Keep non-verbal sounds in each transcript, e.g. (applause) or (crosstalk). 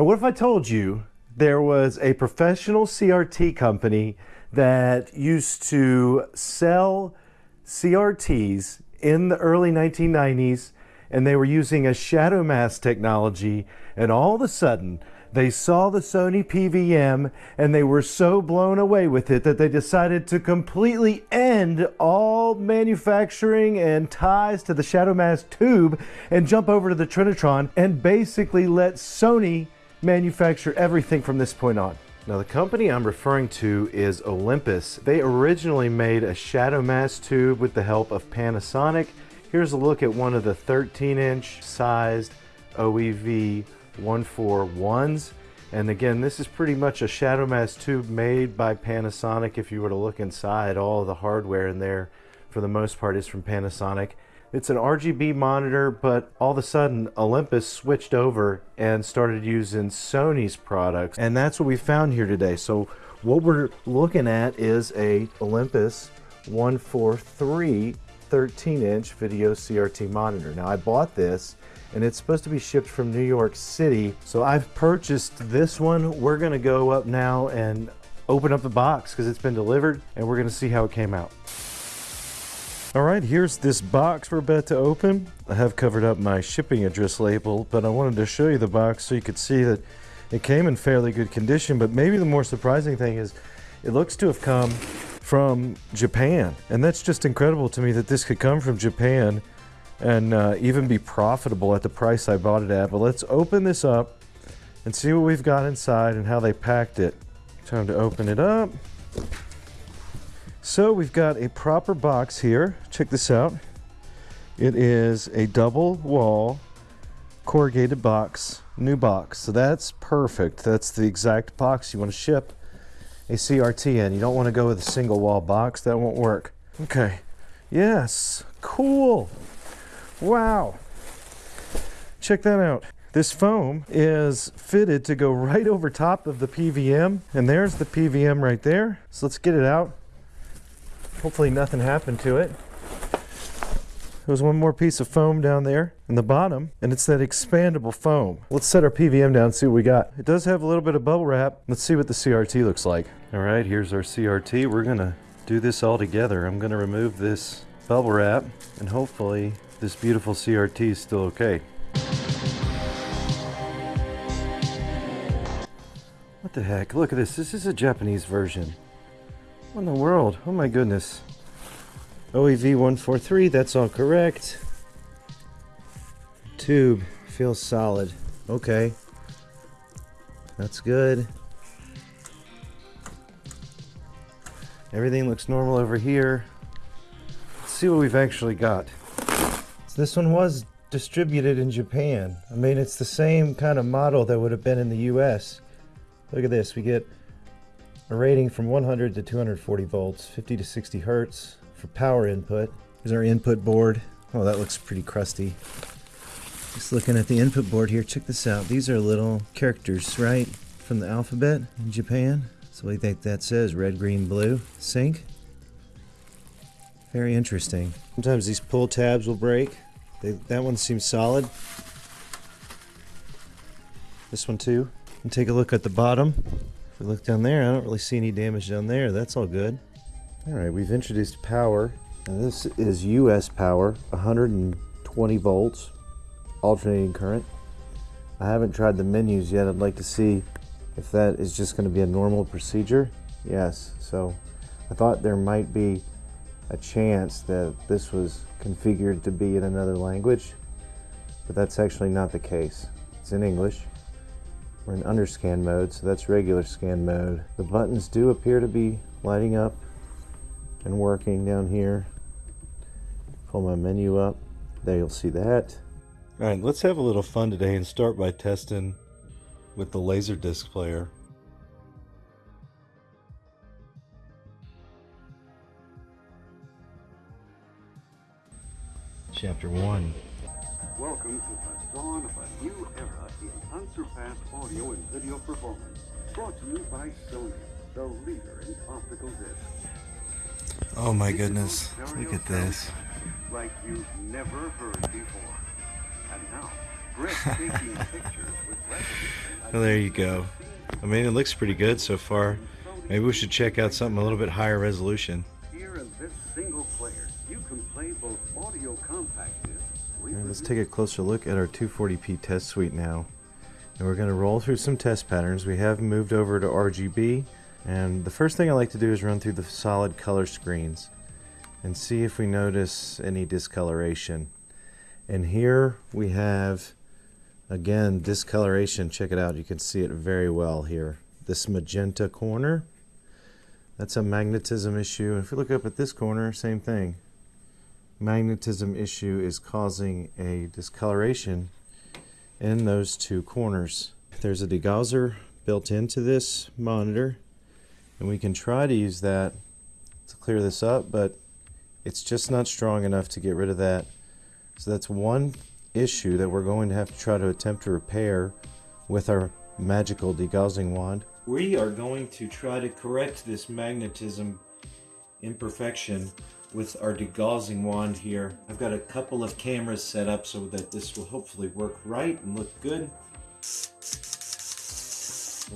Now, what if I told you there was a professional CRT company that used to sell CRTs in the early 1990s and they were using a shadow mask technology and all of a sudden they saw the Sony PVM and they were so blown away with it that they decided to completely end all manufacturing and ties to the shadow mask tube and jump over to the Trinitron and basically let Sony manufacture everything from this point on. Now the company I'm referring to is Olympus. They originally made a shadow mask tube with the help of Panasonic. Here's a look at one of the 13 inch sized OEV 141s. And again, this is pretty much a shadow mask tube made by Panasonic. If you were to look inside, all the hardware in there for the most part is from Panasonic. It's an RGB monitor, but all of a sudden Olympus switched over and started using Sony's products. And that's what we found here today. So what we're looking at is a Olympus 143 13 inch video CRT monitor. Now I bought this and it's supposed to be shipped from New York City. So I've purchased this one. We're gonna go up now and open up the box because it's been delivered and we're gonna see how it came out. All right, here's this box we're about to open. I have covered up my shipping address label, but I wanted to show you the box so you could see that it came in fairly good condition, but maybe the more surprising thing is it looks to have come from Japan. And that's just incredible to me that this could come from Japan and uh, even be profitable at the price I bought it at. But let's open this up and see what we've got inside and how they packed it. Time to open it up. So we've got a proper box here. Check this out. It is a double wall corrugated box, new box. So that's perfect. That's the exact box you want to ship a CRT in. You don't want to go with a single wall box. That won't work. Okay. Yes. Cool. Wow. Check that out. This foam is fitted to go right over top of the PVM. And there's the PVM right there. So let's get it out. Hopefully nothing happened to it. There's one more piece of foam down there in the bottom, and it's that expandable foam. Let's set our PVM down and see what we got. It does have a little bit of bubble wrap. Let's see what the CRT looks like. All right, here's our CRT. We're gonna do this all together. I'm gonna remove this bubble wrap, and hopefully this beautiful CRT is still okay. What the heck? Look at this. This is a Japanese version. In the world? Oh my goodness. OEV 143, that's all correct. Tube feels solid. Okay. That's good. Everything looks normal over here. Let's see what we've actually got. So this one was distributed in Japan. I mean, it's the same kind of model that would have been in the US. Look at this. We get a rating from 100 to 240 volts, 50 to 60 hertz for power input. Here's our input board. Oh, that looks pretty crusty. Just looking at the input board here, check this out. These are little characters, right, from the alphabet in Japan. So I think that says red, green, blue, sync. Very interesting. Sometimes these pull tabs will break. They, that one seems solid. This one too. And take a look at the bottom. We look down there, I don't really see any damage down there. That's all good. All right, we've introduced power. And this is US power, 120 volts, alternating current. I haven't tried the menus yet. I'd like to see if that is just going to be a normal procedure. Yes, so I thought there might be a chance that this was configured to be in another language, but that's actually not the case. It's in English. We're in underscan mode, so that's regular scan mode. The buttons do appear to be lighting up and working down here. Pull my menu up. There you'll see that. All right, let's have a little fun today and start by testing with the Laserdisc player. Chapter 1. Welcome to the dawn of a new era in unsurpassed audio and video performance. Brought to you by Sony, the leader in optical discs. Oh my goodness. Look at this. Like you've never heard before. And now, breathtaking (laughs) pictures with resolution Well, there you go. I mean, it looks pretty good so far. Maybe we should check out something a little bit higher resolution. Let's take a closer look at our 240p test suite now. And we're going to roll through some test patterns. We have moved over to RGB. And the first thing I like to do is run through the solid color screens and see if we notice any discoloration. And here we have, again, discoloration. Check it out. You can see it very well here. This magenta corner, that's a magnetism issue. And if we look up at this corner, same thing magnetism issue is causing a discoloration in those two corners. There's a degausser built into this monitor and we can try to use that to clear this up but it's just not strong enough to get rid of that. So that's one issue that we're going to have to try to attempt to repair with our magical degaussing wand. We are going to try to correct this magnetism imperfection with our degaussing wand here. I've got a couple of cameras set up so that this will hopefully work right and look good.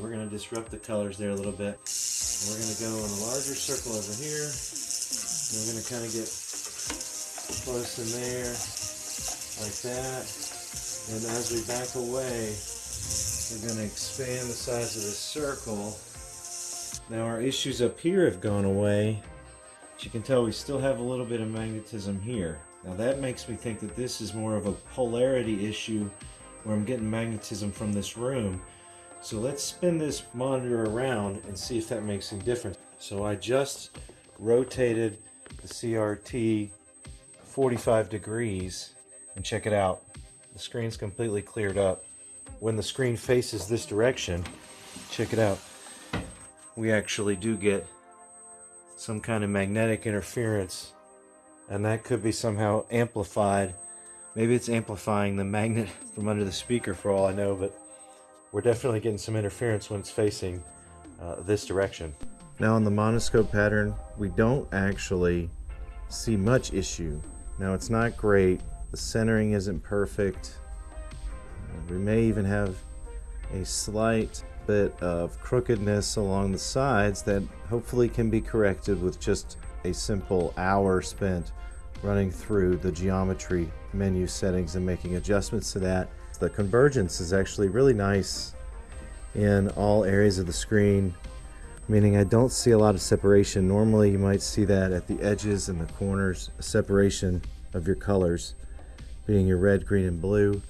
We're going to disrupt the colors there a little bit. We're going to go in a larger circle over here. And we're going to kind of get close in there, like that. And as we back away, we're going to expand the size of the circle. Now our issues up here have gone away. But you can tell we still have a little bit of magnetism here. Now that makes me think that this is more of a polarity issue where I'm getting magnetism from this room. So let's spin this monitor around and see if that makes any difference. So I just rotated the CRT 45 degrees and check it out. The screen's completely cleared up. When the screen faces this direction, check it out. We actually do get some kind of magnetic interference and that could be somehow amplified. Maybe it's amplifying the magnet (laughs) from under the speaker for all I know, but we're definitely getting some interference when it's facing uh, this direction. Now on the monoscope pattern, we don't actually see much issue. Now it's not great, the centering isn't perfect. Uh, we may even have a slight bit of crookedness along the sides that hopefully can be corrected with just a simple hour spent running through the geometry menu settings and making adjustments to that. The convergence is actually really nice in all areas of the screen, meaning I don't see a lot of separation. Normally you might see that at the edges and the corners, separation of your colors being your red, green, and blue.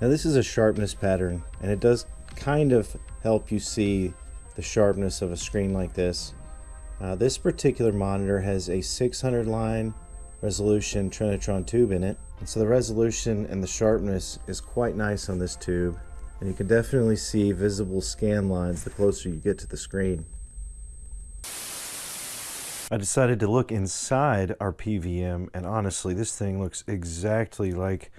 Now this is a sharpness pattern and it does kind of help you see the sharpness of a screen like this. Uh, this particular monitor has a 600 line resolution Trinitron tube in it. And so the resolution and the sharpness is quite nice on this tube. And you can definitely see visible scan lines the closer you get to the screen. I decided to look inside our PVM and honestly this thing looks exactly like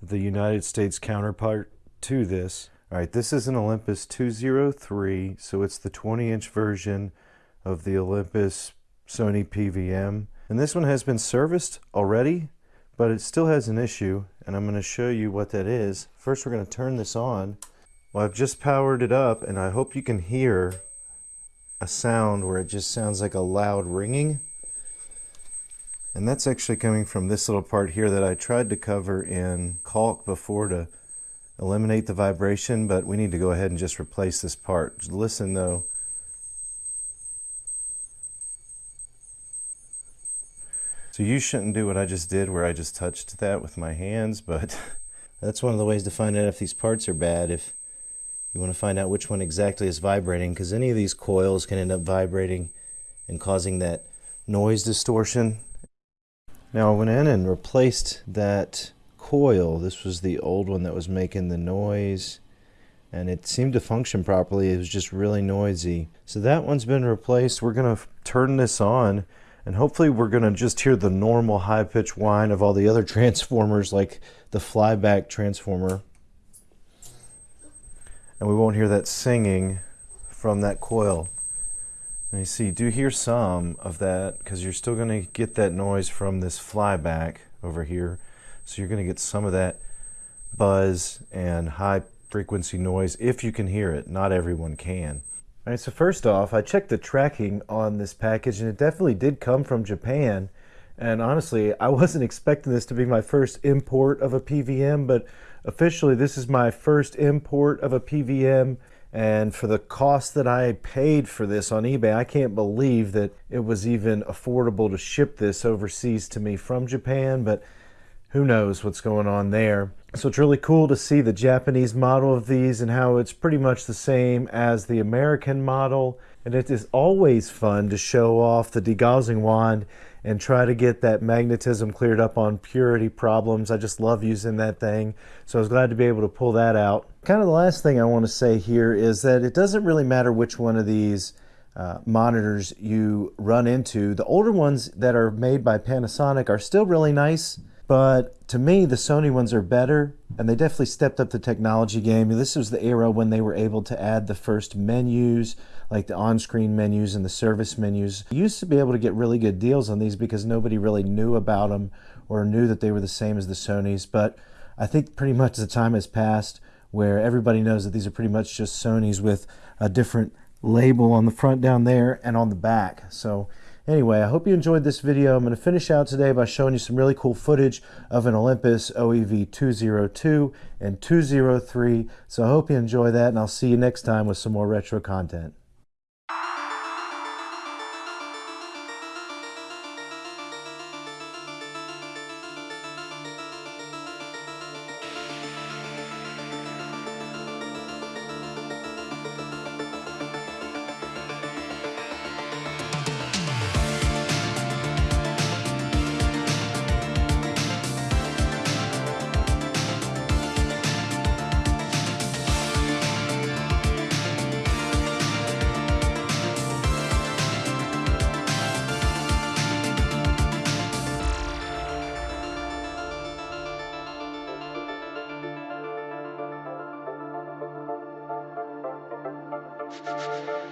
the United States counterpart to this. All right, this is an Olympus 203, so it's the 20 inch version of the Olympus Sony PVM. And this one has been serviced already, but it still has an issue, and I'm going to show you what that is. First, we're going to turn this on. Well, I've just powered it up, and I hope you can hear a sound where it just sounds like a loud ringing. And that's actually coming from this little part here that I tried to cover in caulk before to eliminate the vibration, but we need to go ahead and just replace this part. Listen though. So you shouldn't do what I just did where I just touched that with my hands, but (laughs) that's one of the ways to find out if these parts are bad, if you want to find out which one exactly is vibrating, because any of these coils can end up vibrating and causing that noise distortion. Now I went in and replaced that coil. This was the old one that was making the noise and it seemed to function properly. It was just really noisy. So that one's been replaced. We're going to turn this on and hopefully we're going to just hear the normal high pitched whine of all the other (laughs) transformers like the flyback transformer. And we won't hear that singing from that coil. And you see, do hear some of that because you're still going to get that noise from this flyback over here. So you're going to get some of that buzz and high frequency noise if you can hear it. Not everyone can. All right, so first off, I checked the tracking on this package and it definitely did come from Japan. And honestly, I wasn't expecting this to be my first import of a PVM, but officially this is my first import of a PVM. And for the cost that I paid for this on eBay, I can't believe that it was even affordable to ship this overseas to me from Japan, but who knows what's going on there. So it's really cool to see the Japanese model of these and how it's pretty much the same as the American model. And it is always fun to show off the degaussing wand and try to get that magnetism cleared up on purity problems. I just love using that thing. So I was glad to be able to pull that out. Kind of the last thing I want to say here is that it doesn't really matter which one of these uh, monitors you run into. The older ones that are made by Panasonic are still really nice. But to me, the Sony ones are better, and they definitely stepped up the technology game. This was the era when they were able to add the first menus, like the on-screen menus and the service menus. You used to be able to get really good deals on these because nobody really knew about them or knew that they were the same as the Sonys. But I think pretty much the time has passed where everybody knows that these are pretty much just Sonys with a different label on the front down there and on the back. So Anyway, I hope you enjoyed this video. I'm going to finish out today by showing you some really cool footage of an Olympus OEV 202 and 203. So I hope you enjoy that, and I'll see you next time with some more retro content. Música